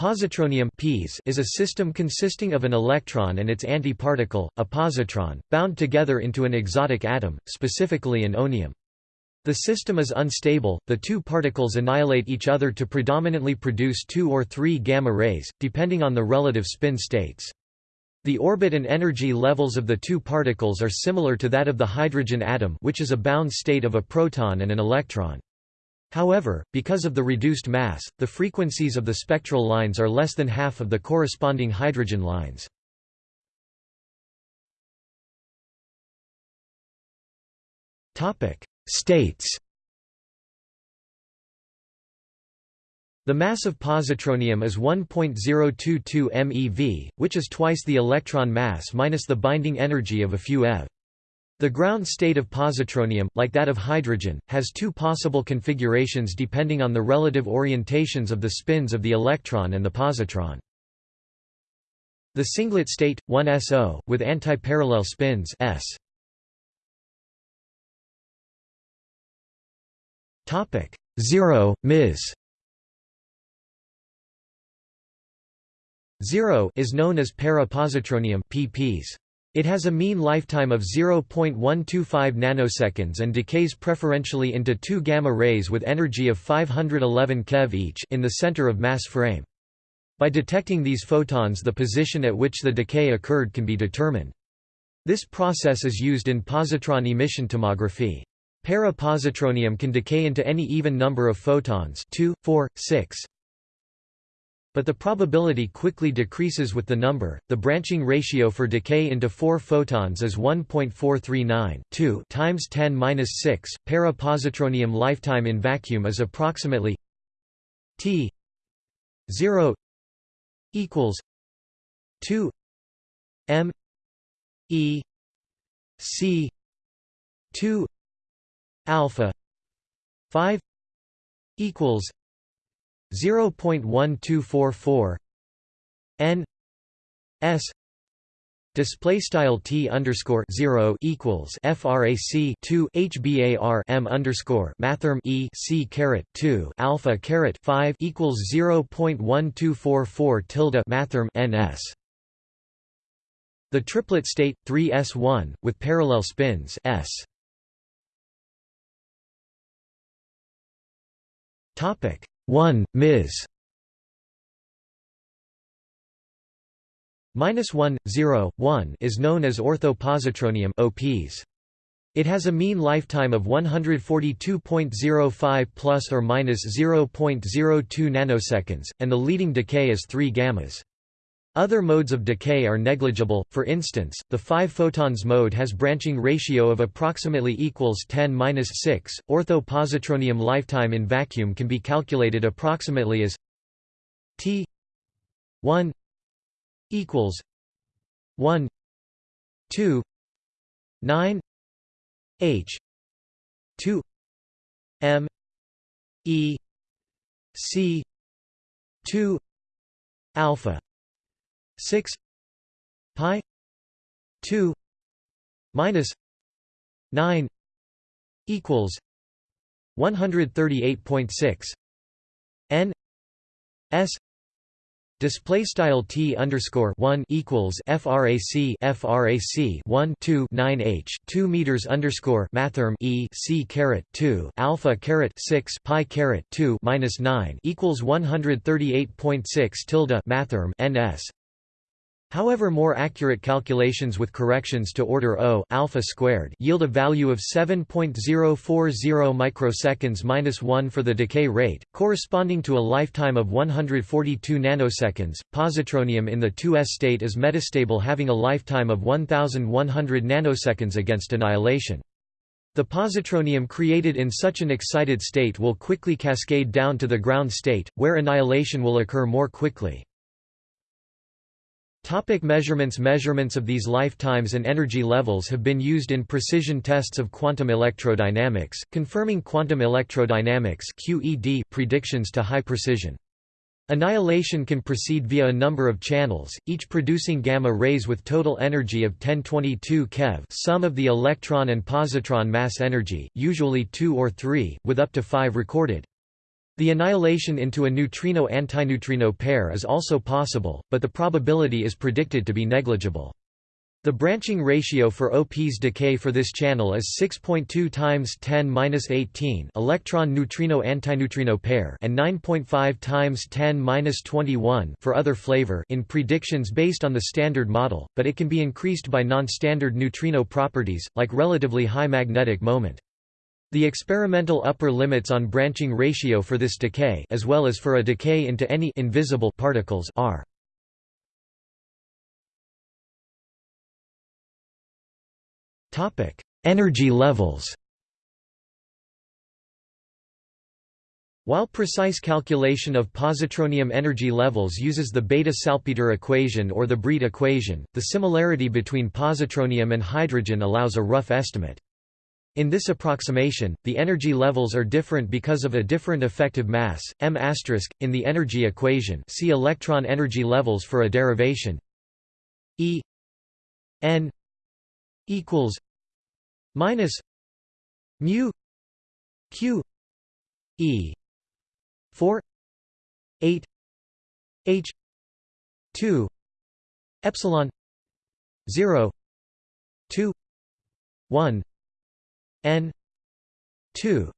Positronium is a system consisting of an electron and its antiparticle, a positron, bound together into an exotic atom, specifically an onium. The system is unstable, the two particles annihilate each other to predominantly produce two or three gamma rays, depending on the relative spin states. The orbit and energy levels of the two particles are similar to that of the hydrogen atom which is a bound state of a proton and an electron. However, because of the reduced mass, the frequencies of the spectral lines are less than half of the corresponding hydrogen lines. States The mass of positronium is 1.022 MeV, which is twice the electron mass minus the binding energy of a few eV. The ground state of positronium, like that of hydrogen, has two possible configurations depending on the relative orientations of the spins of the electron and the positron. The singlet state, 1SO, with antiparallel spins s. Topic 0 Ms 0 is known as para-positronium PPs. It has a mean lifetime of 0.125 nanoseconds and decays preferentially into two gamma rays with energy of 511 keV each in the center of mass frame. By detecting these photons the position at which the decay occurred can be determined. This process is used in positron emission tomography. Para-positronium can decay into any even number of photons 2, 4, 6, but the probability quickly decreases with the number. The branching ratio for decay into 4 photons is 1.439 2 times 10^-6. Para-positronium lifetime in vacuum is approximately T 0 equals 2 M E C 2 alpha 5 equals 0.1244 n s display style t underscore 0 equals frac 2 hbar m underscore mathrm e c caret 2 alpha caret 5 equals 0.1244 tilde mathrm ns the triplet state 3s1 with parallel spins s. Topic 1, Ms. Minus 1, 0, 1 is known as orthopositronium OPs. It has a mean lifetime of 142.05 plus or minus 0.02 nanoseconds, and the leading decay is 3 gammas. Other modes of decay are negligible, for instance, the 5 photons mode has branching ratio of approximately equals 10-6. Ortho-positronium lifetime in vacuum can be calculated approximately as T 1 equals 1 2 9 H 2 M E C 2 alpha 6 pi 2 minus 9 equals 138.6 n s Display style t underscore one equals frac frac one two nine h two meters underscore mathrm e c caret two alpha caret six pi caret two minus nine equals one hundred thirty eight point six tilde mathrm ns However more accurate calculations with corrections to order O alpha squared yield a value of 7.040 microseconds minus 1 for the decay rate, corresponding to a lifetime of 142 nanoseconds. Positronium in the 2s state is metastable having a lifetime of 1100 nanoseconds against annihilation. The positronium created in such an excited state will quickly cascade down to the ground state, where annihilation will occur more quickly. Topic measurements Measurements of these lifetimes and energy levels have been used in precision tests of quantum electrodynamics, confirming quantum electrodynamics QED predictions to high precision. Annihilation can proceed via a number of channels, each producing gamma rays with total energy of 1022 keV sum of the electron and positron mass energy, usually 2 or 3, with up to 5 recorded. The annihilation into a neutrino-antineutrino pair is also possible, but the probability is predicted to be negligible. The branching ratio for OP's decay for this channel is 6.2 times 10^-18 electron neutrino antineutrino pair and 9.5 times 10^-21 for other flavor in predictions based on the standard model, but it can be increased by non-standard neutrino properties like relatively high magnetic moment. The experimental upper limits on branching ratio for this decay as well as for a decay into any invisible particles are Topic: Energy levels While precise calculation of positronium energy levels uses the Bethe-Salpeter equation or the Breit equation, the similarity between positronium and hydrogen allows a rough estimate. In this approximation, the energy levels are different because of a different effective mass, m***. In the energy equation see electron energy levels for a derivation E n equals minus mu q e 4 8 h 2 epsilon 0 2 1 n 2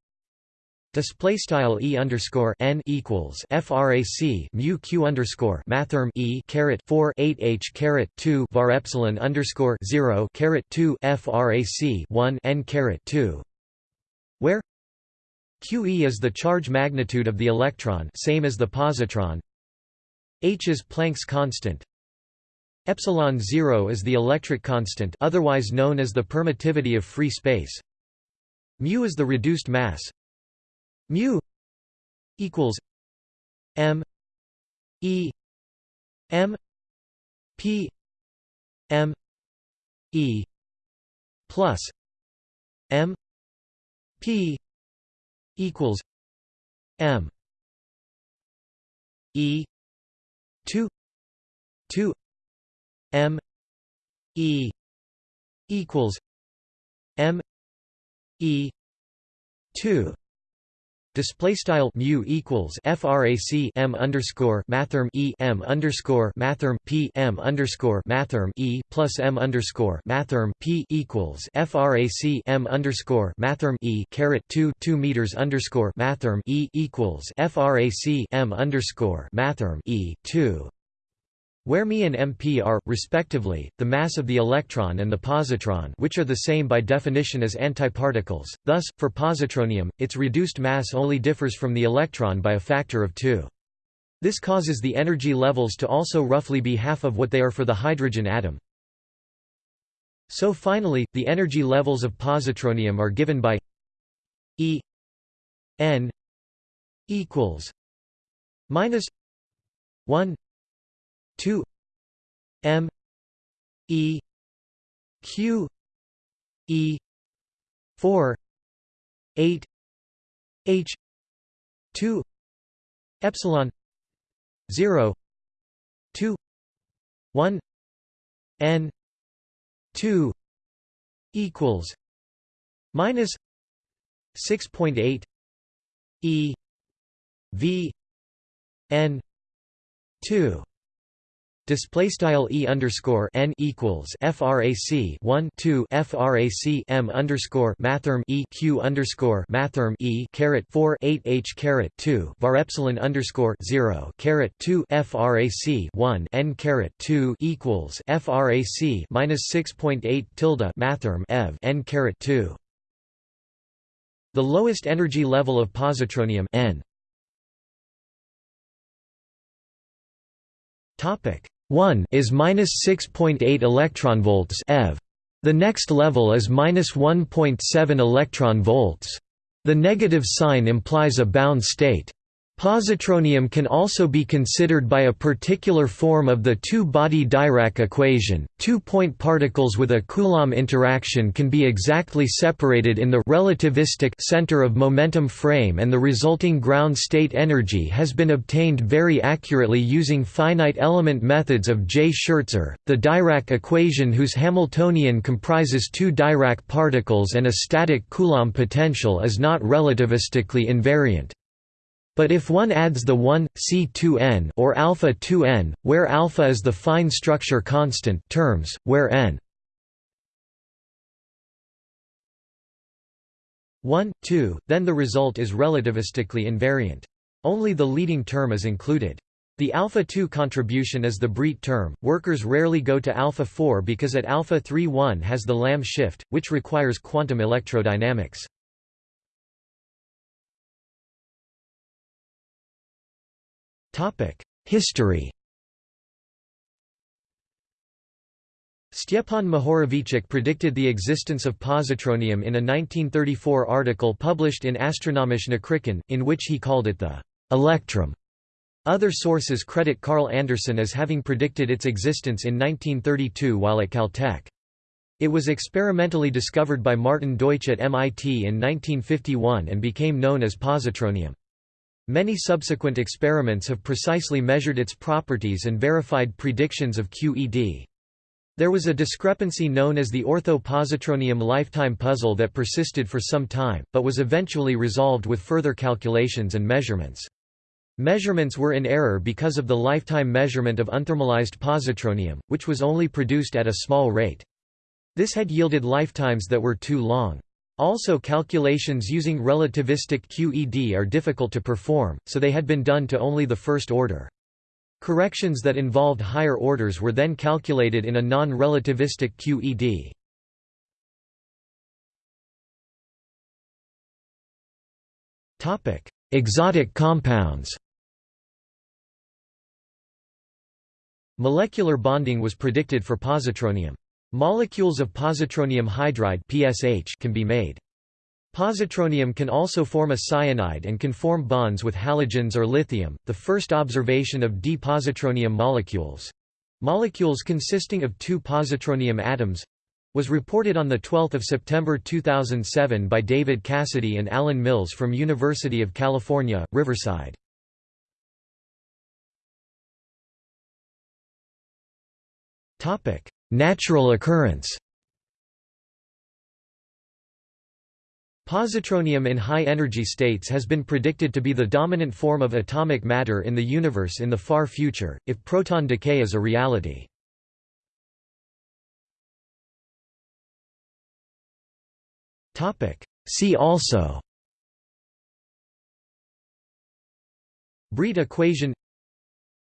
Display style e underscore n equals frac mu q underscore mathrm e caret four eight h caret two var epsilon underscore zero caret two frac one n caret two, where qe is the charge magnitude of the electron, same as the positron. h is Planck's constant. Epsilon zero is the electric constant, otherwise known as the permittivity of free space. Mu is the reduced mass, mu equals m e m p m e plus m p equals m e 2 2 m e equals m e. 2 Display style mu equals frac m underscore mathrm e m underscore mathrm p m underscore mathrm e plus m underscore mathrm p equals frac m underscore mathrm e caret two two meters underscore mathrm e equals frac m underscore mathrm e two where Me and MP are, respectively, the mass of the electron and the positron which are the same by definition as antiparticles, thus, for positronium, its reduced mass only differs from the electron by a factor of 2. This causes the energy levels to also roughly be half of what they are for the hydrogen atom. So finally, the energy levels of positronium are given by E n equals minus 1 2 m e q e 4 8 h 2 epsilon 0 2 1 n 2 equals minus 6.8 e v n 2 Display style e underscore n equals frac 1 2 frac m underscore mathrm e q underscore mathrm e caret 4 8 h caret 2 var epsilon underscore 0 caret 2 frac 1 n caret 2 equals frac minus 6.8 tilde mathrm ev n caret 2. The lowest energy level of positronium n Topic 1 is minus 6.8 electron volts eV. The next level is minus 1.7 electron volts. The negative sign implies a bound state. Positronium can also be considered by a particular form of the two-body Dirac equation. Two-point particles with a Coulomb interaction can be exactly separated in the relativistic center of momentum frame and the resulting ground state energy has been obtained very accurately using finite element methods of J. Shertzer, the Dirac equation whose Hamiltonian comprises two Dirac particles and a static Coulomb potential is not relativistically invariant. But if one adds the 1 C2n or alpha 2n, where alpha is the fine structure constant terms, where n 1, 2, then the result is relativistically invariant. Only the leading term is included. The alpha 2 contribution is the Breit term. Workers rarely go to alpha 4 because at alpha 3 1 has the Lamb shift, which requires quantum electrodynamics. History Stjepan Mohorovičić predicted the existence of positronium in a 1934 article published in Astronomische Nachrichten, in which he called it the electrum. Other sources credit Carl Anderson as having predicted its existence in 1932 while at Caltech. It was experimentally discovered by Martin Deutsch at MIT in 1951 and became known as positronium. Many subsequent experiments have precisely measured its properties and verified predictions of QED. There was a discrepancy known as the ortho-positronium lifetime puzzle that persisted for some time, but was eventually resolved with further calculations and measurements. Measurements were in error because of the lifetime measurement of unthermalized positronium, which was only produced at a small rate. This had yielded lifetimes that were too long. Also calculations using relativistic QED are difficult to perform, so they had been done to only the first order. Corrections that involved higher orders were then calculated in a non-relativistic QED. Topic: Exotic compounds Molecular bonding was predicted for positronium. Molecules of positronium hydride (PSH) can be made. Positronium can also form a cyanide and can form bonds with halogens or lithium. The first observation of d-positronium molecules molecules consisting of two positronium atoms was reported on 12 September 2007 by David Cassidy and Allen Mills from University of California, Riverside. Natural occurrence Positronium in high-energy states has been predicted to be the dominant form of atomic matter in the universe in the far future, if proton decay is a reality. See also Breit equation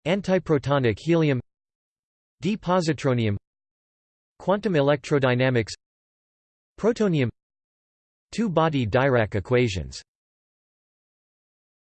Antiprotonic helium D-positronium Quantum electrodynamics Protonium Two-body Dirac equations